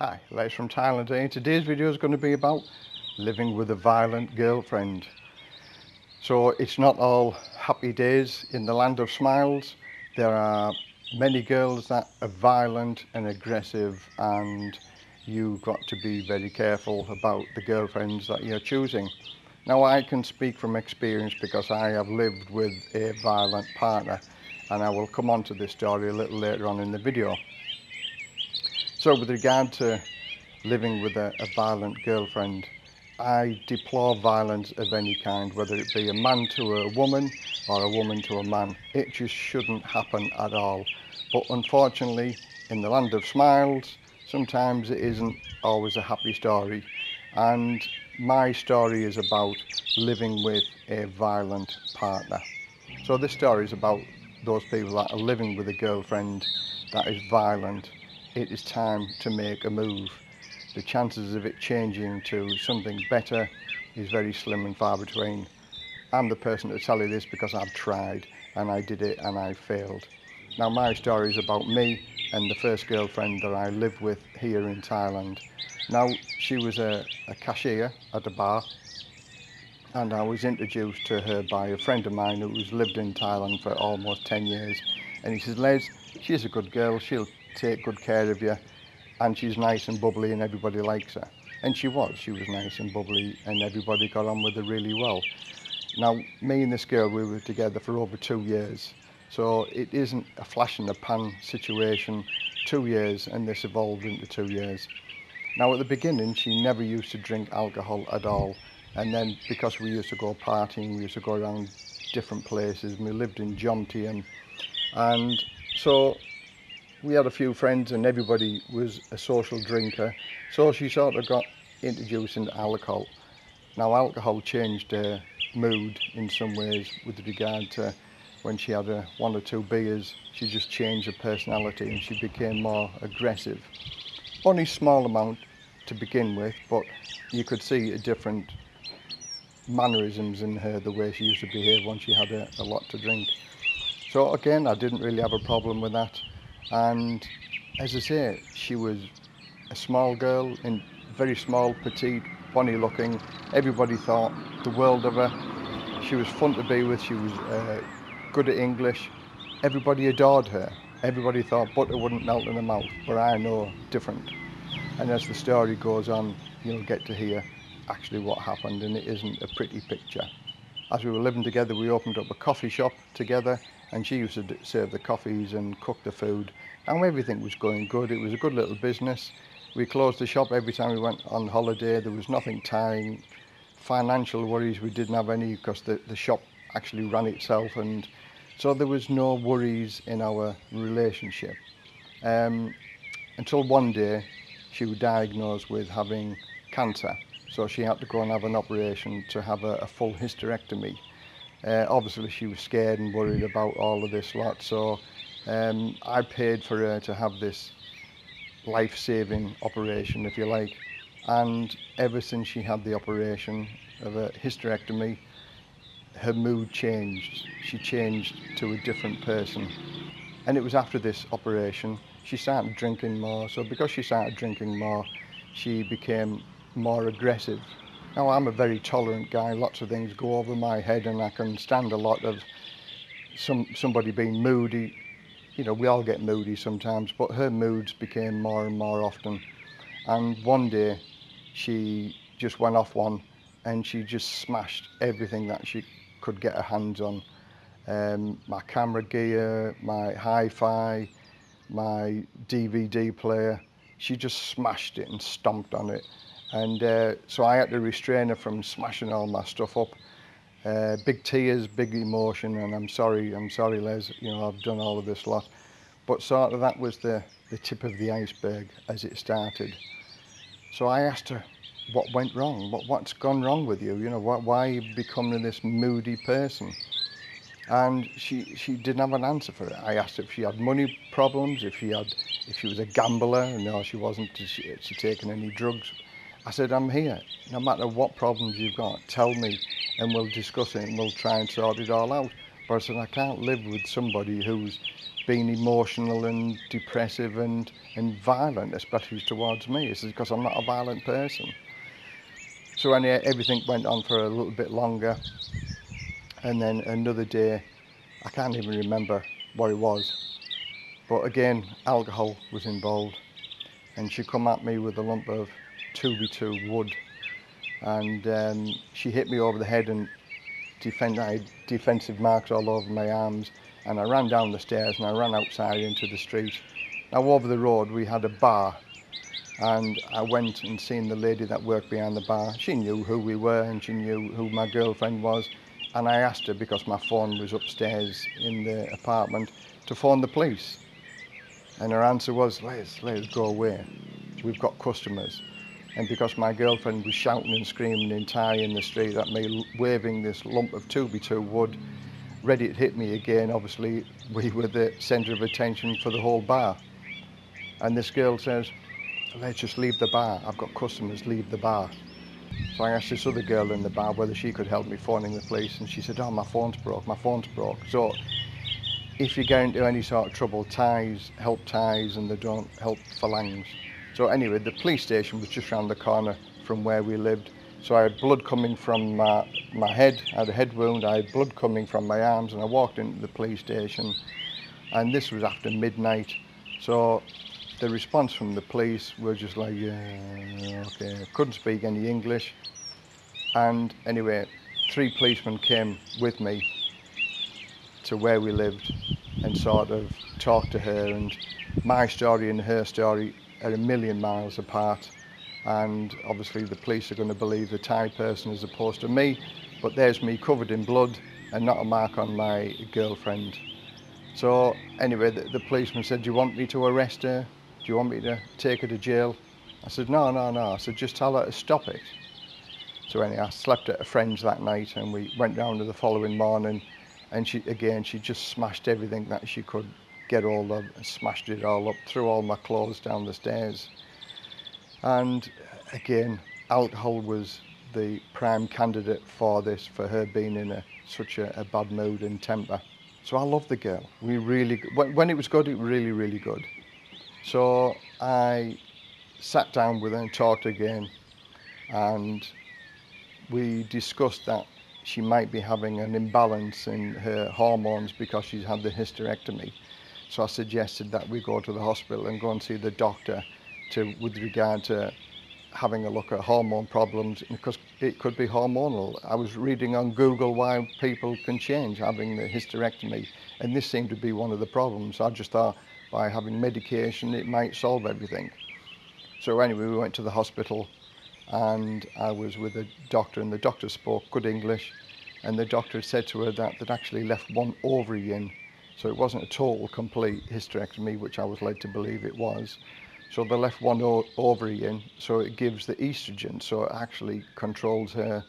Hi, Les from Thailand here. Today's video is going to be about living with a violent girlfriend. So it's not all happy days in the land of smiles. There are many girls that are violent and aggressive and you've got to be very careful about the girlfriends that you're choosing. Now I can speak from experience because I have lived with a violent partner and I will come on to this story a little later on in the video. So with regard to living with a, a violent girlfriend, I deplore violence of any kind, whether it be a man to a woman or a woman to a man. It just shouldn't happen at all. But unfortunately, in the land of smiles, sometimes it isn't always a happy story. And my story is about living with a violent partner. So this story is about those people that are living with a girlfriend that is violent it is time to make a move. The chances of it changing to something better is very slim and far between. I'm the person to tell you this because I've tried and I did it and I failed. Now my story is about me and the first girlfriend that I lived with here in Thailand. Now she was a, a cashier at a bar and I was introduced to her by a friend of mine who's lived in Thailand for almost 10 years and he says Les she's a good girl she'll take good care of you and she's nice and bubbly and everybody likes her. And she was, she was nice and bubbly and everybody got on with her really well. Now, me and this girl, we were together for over two years. So it isn't a flash in the pan situation, two years and this evolved into two years. Now at the beginning, she never used to drink alcohol at all. And then because we used to go partying, we used to go around different places. We lived in Jontium. And so we had a few friends and everybody was a social drinker. So she sort of got introduced into alcohol. Now alcohol changed her mood in some ways with regard to when she had a one or two beers she just changed her personality and she became more aggressive. Only small amount to begin with but you could see a different mannerisms in her the way she used to behave when she had a, a lot to drink. So again I didn't really have a problem with that And as I say, she was a small girl and very small, petite, funny looking. Everybody thought the world of her. She was fun to be with. She was uh, good at English. Everybody adored her. Everybody thought butter wouldn't melt in her mouth, but I know different. And as the story goes on, you'll get to hear actually what happened, and it isn't a pretty picture. As we were living together, we opened up a coffee shop together and she used to serve the coffees and cook the food. And everything was going good. It was a good little business. We closed the shop every time we went on holiday. There was nothing tying. Financial worries we didn't have any because the, the shop actually ran itself. And so there was no worries in our relationship. Um, until one day she was diagnosed with having cancer. So she had to go and have an operation to have a, a full hysterectomy. Uh, obviously she was scared and worried about all of this lot so um, I paid for her to have this life-saving operation if you like. And ever since she had the operation of a hysterectomy her mood changed. She changed to a different person. And it was after this operation she started drinking more. So because she started drinking more she became more aggressive. Now I'm a very tolerant guy, lots of things go over my head and I can stand a lot of some somebody being moody. You know, we all get moody sometimes, but her moods became more and more often. And one day she just went off one and she just smashed everything that she could get her hands on. Um, my camera gear, my hi-fi, my DVD player. She just smashed it and stomped on it and uh, so I had to restrain her from smashing all my stuff up. Uh, big tears, big emotion, and I'm sorry, I'm sorry, Les, you know, I've done all of this lot. But sort of that was the, the tip of the iceberg as it started. So I asked her, what went wrong? What, what's gone wrong with you? You know, why, why are you becoming this moody person? And she, she didn't have an answer for it. I asked if she had money problems, if she had, if she was a gambler. No, she wasn't. She, she taken any drugs. I said, I'm here. No matter what problems you've got, tell me and we'll discuss it and we'll try and sort it all out. But I said, I can't live with somebody who's being emotional and depressive and, and violent, especially towards me. Because I'm not a violent person. So anyway, everything went on for a little bit longer. And then another day, I can't even remember what it was. But again, alcohol was involved. And she come at me with a lump of 2B2 wood. And um, she hit me over the head and defend, I had defensive marks all over my arms. And I ran down the stairs and I ran outside into the street. Now over the road we had a bar and I went and seen the lady that worked behind the bar. She knew who we were and she knew who my girlfriend was and I asked her because my phone was upstairs in the apartment to phone the police and her answer was let's let's go away we've got customers and because my girlfriend was shouting and screaming in Thai in the street at me waving this lump of 2B2 wood ready to hit me again obviously we were the centre of attention for the whole bar and this girl says let's just leave the bar. I've got customers, leave the bar. So I asked this other girl in the bar whether she could help me phoning the police and she said, oh, my phone's broke, my phone's broke. So if you get into any sort of trouble, Thais help Thais and they don't help phalangs. So anyway, the police station was just around the corner from where we lived. So I had blood coming from my, my head, I had a head wound, I had blood coming from my arms and I walked into the police station and this was after midnight. So the response from the police was just like, yeah, okay, couldn't speak any English. And anyway, three policemen came with me to where we lived and sort of talked to her and my story and her story are a million miles apart and obviously the police are going to believe the Thai person as opposed to me but there's me covered in blood and not a mark on my girlfriend. So anyway the, the policeman said do you want me to arrest her? Do you want me to take her to jail? I said no no no I said just tell her to stop it. So anyway I slept at a friend's that night and we went down to the following morning and she again she just smashed everything that she could get all of, smashed it all up, threw all my clothes down the stairs. And again, alcohol was the prime candidate for this, for her being in a, such a, a bad mood and temper. So I love the girl. We really, when, when it was good, it was really, really good. So I sat down with her and talked again and we discussed that she might be having an imbalance in her hormones because she's had the hysterectomy. So I suggested that we go to the hospital and go and see the doctor to, with regard to having a look at hormone problems because it could be hormonal. I was reading on Google why people can change having the hysterectomy and this seemed to be one of the problems. I just thought by having medication it might solve everything. So anyway, we went to the hospital and I was with a doctor and the doctor spoke good English and the doctor said to her that they'd actually left one ovary in. So it wasn't at all complete hysterectomy, which I was led to believe it was. So they left one ovary in, so it gives the estrogen, so it actually controls her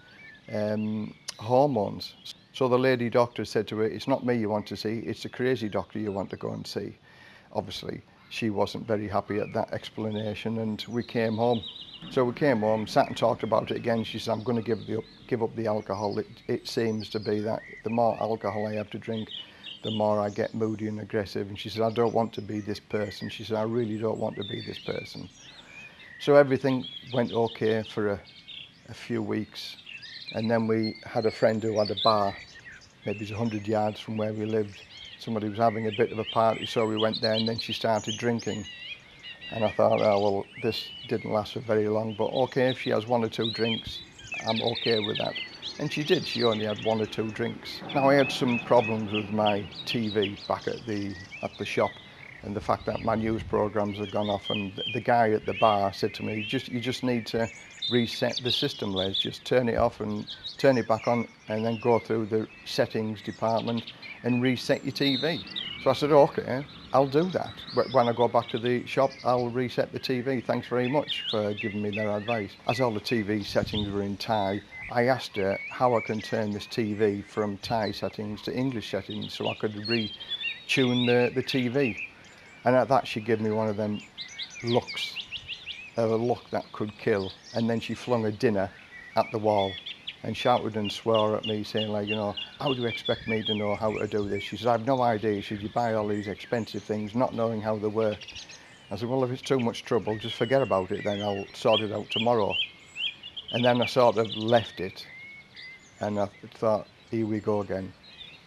um, hormones. So the lady doctor said to her, it's not me you want to see, it's the crazy doctor you want to go and see obviously she wasn't very happy at that explanation and we came home. So we came home, sat and talked about it again. She said, I'm going to give, the, give up the alcohol. It, it seems to be that the more alcohol I have to drink, the more I get moody and aggressive. And she said, I don't want to be this person. She said, I really don't want to be this person. So everything went okay for a, a few weeks. And then we had a friend who had a bar, maybe it's 100 yards from where we lived somebody was having a bit of a party, so we went there and then she started drinking. And I thought, oh, well, this didn't last for very long, but okay, if she has one or two drinks, I'm okay with that. And she did, she only had one or two drinks. Now I had some problems with my TV back at the, at the shop and the fact that my news programs had gone off and the guy at the bar said to me, just you just need to reset the system, Les. Just turn it off and turn it back on and then go through the settings department and reset your TV. So I said, okay, I'll do that. When I go back to the shop, I'll reset the TV. Thanks very much for giving me their advice. As all the TV settings were in Thai, I asked her how I can turn this TV from Thai settings to English settings so I could retune the, the TV. And at that, she gave me one of them looks, a look that could kill. And then she flung a dinner at the wall and shouted and swore at me saying like, you know, how do you expect me to know how to do this? She said, I've no idea. She you buy all these expensive things not knowing how they work. I said, well, if it's too much trouble, just forget about it then. I'll sort it out tomorrow. And then I sort of left it and I thought, here we go again.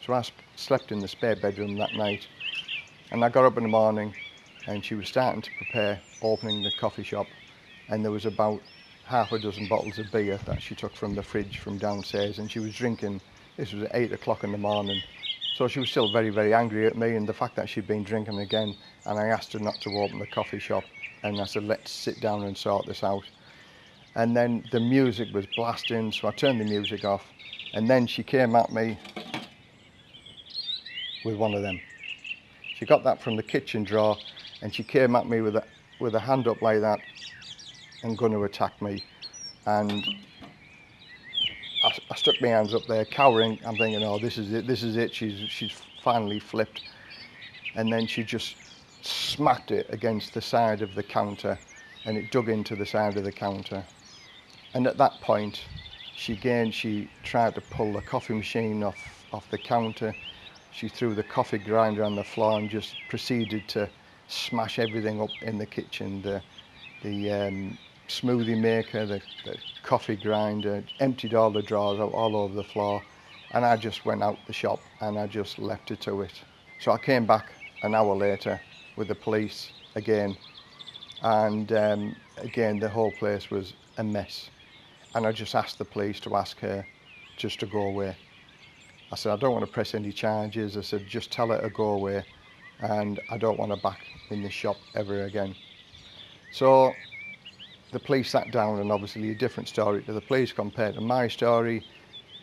So I slept in the spare bedroom that night and I got up in the morning and she was starting to prepare opening the coffee shop and there was about half a dozen bottles of beer that she took from the fridge from downstairs and she was drinking. This was at eight o'clock in the morning. So she was still very, very angry at me and the fact that she'd been drinking again. And I asked her not to open the coffee shop. And I said, let's sit down and sort this out. And then the music was blasting, so I turned the music off and then she came at me with one of them. She got that from the kitchen drawer and she came at me with a, with a hand up like that and going to attack me. And I, I stuck my hands up there, cowering. I'm thinking, oh, this is it, this is it. She's, she's finally flipped. And then she just smacked it against the side of the counter and it dug into the side of the counter. And at that point, she again, she tried to pull the coffee machine off, off the counter. She threw the coffee grinder on the floor and just proceeded to smash everything up in the kitchen. The, the um, smoothie maker, the, the coffee grinder, emptied all the drawers out all over the floor. And I just went out the shop and I just left her to it. So I came back an hour later with the police again. And um, again, the whole place was a mess. And I just asked the police to ask her just to go away. I said, I don't want to press any charges. I said, just tell her to go away. And I don't want her back in this shop ever again. So the police sat down and obviously a different story to the police compared to my story.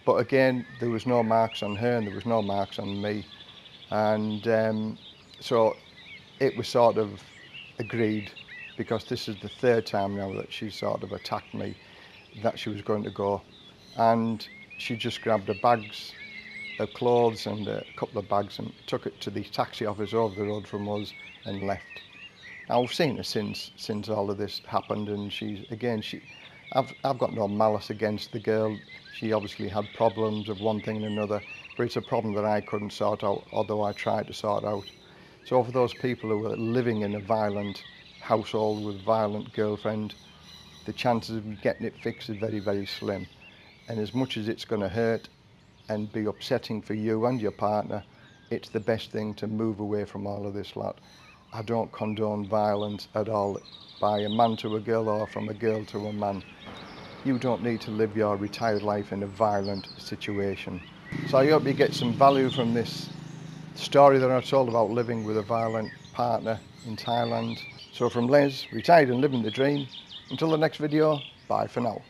But again, there was no marks on her and there was no marks on me. And um, so it was sort of agreed because this is the third time now that she sort of attacked me that she was going to go. And she just grabbed her bags, her clothes and a couple of bags and took it to the taxi office over the road from us and left. I've seen her since since all of this happened, and she's again she. I've I've got no malice against the girl. She obviously had problems of one thing and another, but it's a problem that I couldn't sort out, although I tried to sort out. So for those people who are living in a violent household with violent girlfriend, the chances of getting it fixed are very, very slim. And as much as it's going to hurt and be upsetting for you and your partner, it's the best thing to move away from all of this lot. I don't condone violence at all by a man to a girl or from a girl to a man. You don't need to live your retired life in a violent situation. So I hope you get some value from this story that I told about living with a violent partner in Thailand. So from Les, retired and living the dream, until the next video, bye for now.